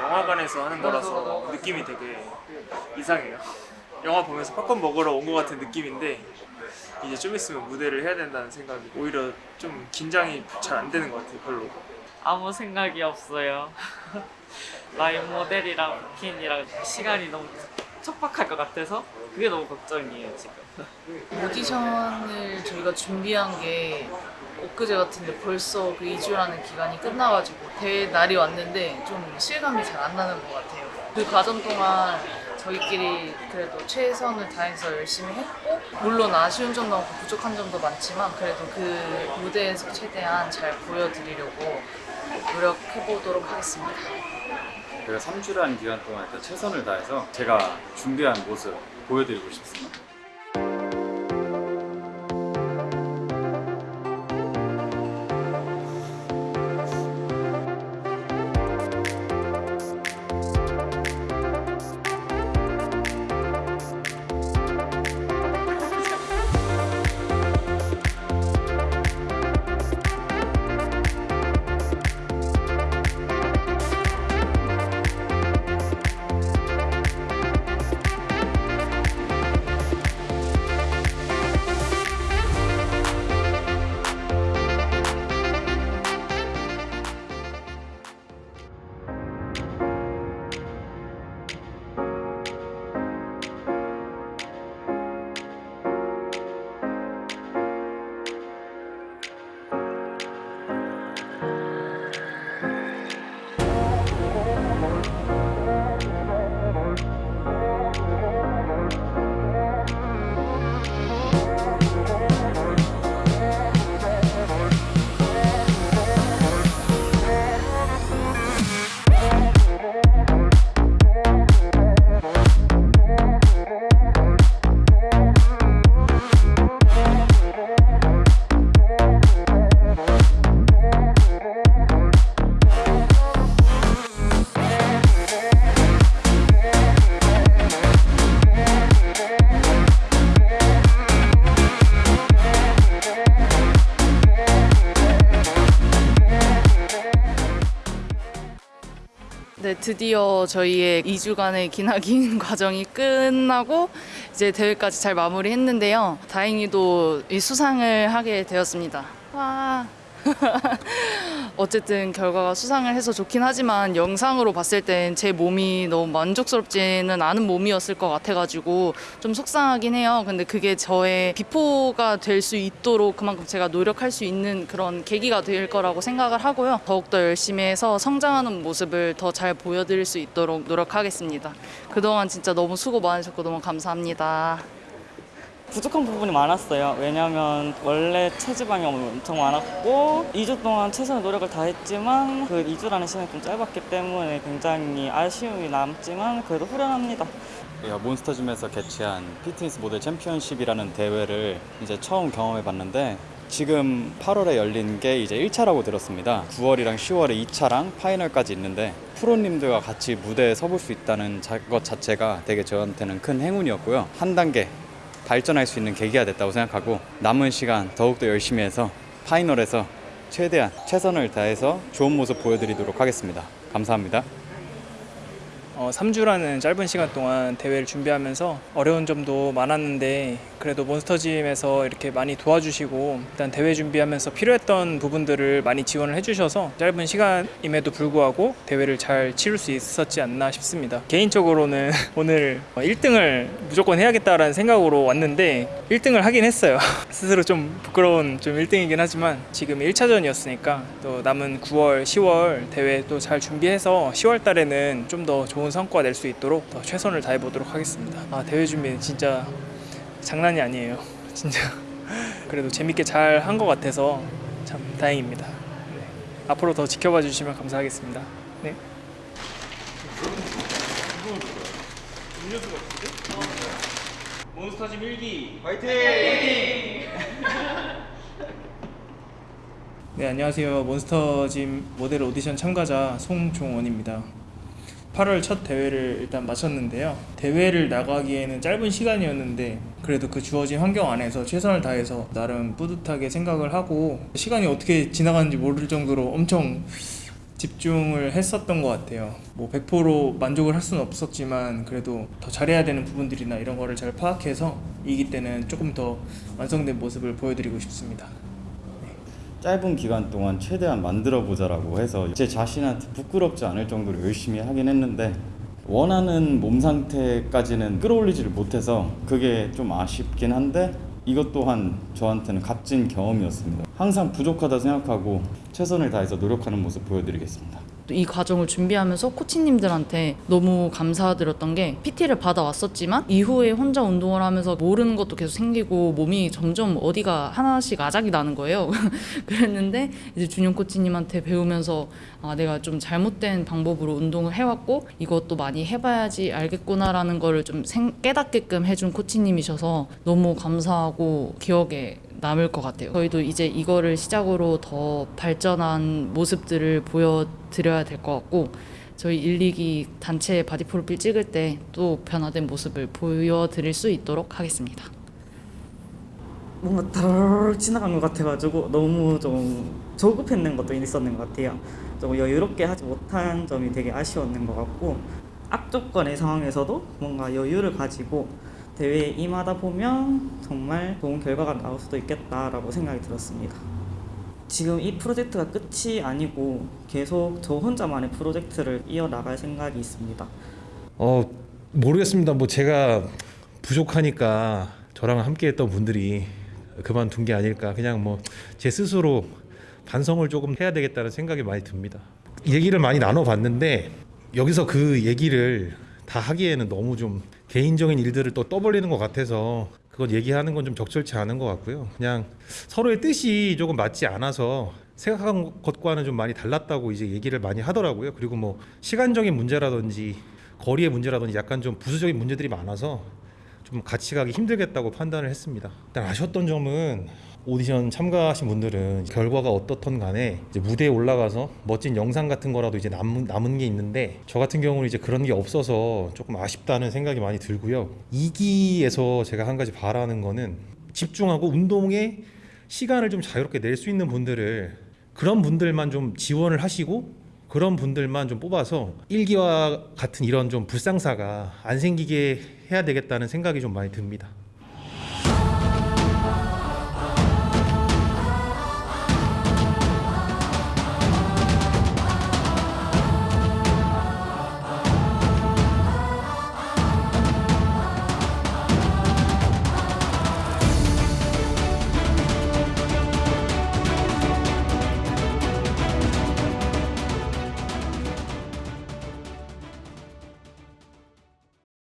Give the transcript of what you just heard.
영화관에서 하는 거라서 느낌이 되게 이상해요. 영화 보면서 팝콘 먹으러 온 것 같은 느낌인데 이제 좀 있으면 무대를 해야 된다는 생각이 오히려 좀 긴장이 잘 안 되는 것 같아요. 별로. 아무 생각이 없어요. 라인 모델이랑 부킨이랑 시간이 너무 촉박할 것 같아서 그게 너무 걱정이에요 지금. 오디션을 저희가 준비한 게 엊그제 같은데 벌써 그 2주라는 기간이 끝나가지고 대회 날이 왔는데 좀 실감이 잘 안 나는 것 같아요. 그 과정 동안 저희끼리 그래도 최선을 다해서 열심히 했고 물론 아쉬운 점도 많고 부족한 점도 많지만 그래도 그 무대에서 최대한 잘 보여드리려고 노력해보도록 하겠습니다. 저희가 3주라는 기간 동안 최선을 다해서 제가 준비한 모습 보여드리고 싶습니다. 네, 드디어 저희의 2주간의 기나긴 과정이 끝나고 이제 대회까지 잘 마무리했는데요. 다행히도 이 수상을 하게 되었습니다. 와. 어쨌든 결과가 수상을 해서 좋긴 하지만 영상으로 봤을 땐 제 몸이 너무 만족스럽지는 않은 몸이었을 것 같아가지고 좀 속상하긴 해요. 근데 그게 저의 비포가 될 수 있도록 그만큼 제가 노력할 수 있는 그런 계기가 될 거라고 생각을 하고요. 더욱더 열심히 해서 성장하는 모습을 더 잘 보여드릴 수 있도록 노력하겠습니다. 그동안 진짜 너무 수고 많으셨고 너무 감사합니다. 부족한 부분이 많았어요. 왜냐면 원래 체지방이 엄청 많았고 2주 동안 최선의 노력을 다했지만 그 2주라는 시간이 좀 짧았기 때문에 굉장히 아쉬움이 남지만 그래도 후련합니다. 몬스터짐에서 개최한 피트니스 모델 챔피언십이라는 대회를 이제 처음 경험해 봤는데 지금 8월에 열린 게 이제 1차라고 들었습니다. 9월이랑 10월에 2차랑 파이널까지 있는데 프로님들과 같이 무대에 서볼 수 있다는 자- 것 자체가 되게 저한테는 큰 행운이었고요. 한 단계 발전할 수 있는 계기가 됐다고 생각하고 남은 시간 더욱더 열심히 해서 파이널에서 최대한 최선을 다해서 좋은 모습 보여드리도록 하겠습니다. 감사합니다. 어, 3주라는 짧은 시간 동안 대회를 준비하면서 어려운 점도 많았는데 그래도 몬스터짐에서 이렇게 많이 도와주시고 일단 대회 준비하면서 필요했던 부분들을 많이 지원을 해주셔서 짧은 시간임에도 불구하고 대회를 잘 치를 수 있었지 않나 싶습니다. 개인적으로는 오늘 1등을 무조건 해야겠다라는 생각으로 왔는데 1등을 하긴 했어요. 스스로 좀 부끄러운 좀 1등이긴 하지만 지금 1차전이었으니까 또 남은 9월, 10월 대회 또 잘 준비해서 10월 달에는 좀 더 좋은 성과 낼 수 있도록 더 최선을 다해 보도록 하겠습니다. 아, 대회 준비 진짜 장난이 아니에요. 진짜 그래도 재밌게 잘 한 것 같아서 참 다행입니다. 네. 앞으로 더 지켜봐 주시면 감사하겠습니다. 네. 몬스터짐 1기 화이팅! 네 안녕하세요 몬스터짐 모델 오디션 참가자 송종원입니다 8월 첫 대회를 일단 마쳤는데요 대회를 나가기에는 짧은 시간이었는데 그래도 그 주어진 환경 안에서 최선을 다해서 나름 뿌듯하게 생각을 하고 시간이 어떻게 지나가는지 모를 정도로 엄청 집중을 했었던 것 같아요. 뭐 100% 만족을 할 수는 없었지만 그래도 더 잘해야 되는 부분들이나 이런 거를 잘 파악해서 이기 때는 조금 더 완성된 모습을 보여드리고 싶습니다. 짧은 기간 동안 최대한 만들어 보자라고 해서 제 자신한테 부끄럽지 않을 정도로 열심히 하긴 했는데 원하는 몸 상태까지는 끌어올리지를 못해서 그게 좀 아쉽긴 한데 이것 또한 저한테는 값진 경험이었습니다. 항상 부족하다 생각하고 최선을 다해서 노력하는 모습 보여드리겠습니다. 또이 과정을 준비하면서 코치님들한테 너무 감사드렸던 게 PT를 받아왔었지만 이후에 혼자 운동을 하면서 모르는 것도 계속 생기고 몸이 점점 어디가 하나씩 아작이 나는 거예요. 그랬는데 이제 준용 코치님한테 배우면서 아, 내가 좀 잘못된 방법으로 운동을 해왔고 이것도 많이 해봐야지 알겠구나라는 거를 좀 생- 깨닫게끔 해준 코치님이셔서 너무 감사하고 기억에 남을 것 같아요. 저희도 이제 이거를 시작으로 더 발전한 모습들을 보여드려야 될 것 같고 저희 1, 2기 단체 바디 프로필 찍을 때 또 변화된 모습을 보여드릴 수 있도록 하겠습니다. 뭔가 다르르 지나간 것 같아가지고 너무 좀 조급했는 것도 있었는 것 같아요. 좀 여유롭게 하지 못한 점이 되게 아쉬웠는 것 같고 악조건의 상황에서도 뭔가 여유를 가지고 대회에 임하다 보면 정말 좋은 결과가 나올 수도 있겠다라고 생각이 들었습니다. 지금 이 프로젝트가 끝이 아니고 계속 저 혼자만의 프로젝트를 이어나갈 생각이 있습니다. 어 모르겠습니다. 뭐 제가 부족하니까 저랑 함께했던 분들이 그만둔 게 아닐까. 그냥 뭐 제 스스로 반성을 조금 해야 되겠다는 생각이 많이 듭니다. 얘기를 많이 나눠봤는데 여기서 그 얘기를 다 하기에는 너무 좀 개인적인 일들을 또 떠벌리는 것 같아서 그건 얘기하는 건 좀 적절치 않은 것 같고요. 그냥 서로의 뜻이 조금 맞지 않아서 생각한 것과는 좀 많이 달랐다고 이제 얘기를 많이 하더라고요. 그리고 뭐 시간적인 문제라든지 거리의 문제라든지 약간 좀 부수적인 문제들이 많아서 좀 같이 가기 힘들겠다고 판단을 했습니다. 일단 아쉬웠던 점은 오디션 참가하신 분들은 결과가 어떻든 간에 무대에 올라가서 멋진 영상 같은 거라도 이제 남은, 남은 게 있는데 저 같은 경우는 이제 그런 게 없어서 조금 아쉽다는 생각이 많이 들고요. 2기에서 제가 한 가지 바라는 거는 집중하고 운동에 시간을 좀 자유롭게 낼 수 있는 분들을 그런 분들만 좀 지원을 하시고 그런 분들만 좀 뽑아서 일기와 같은 이런 좀 불상사가 안 생기게 해야 되겠다는 생각이 좀 많이 듭니다.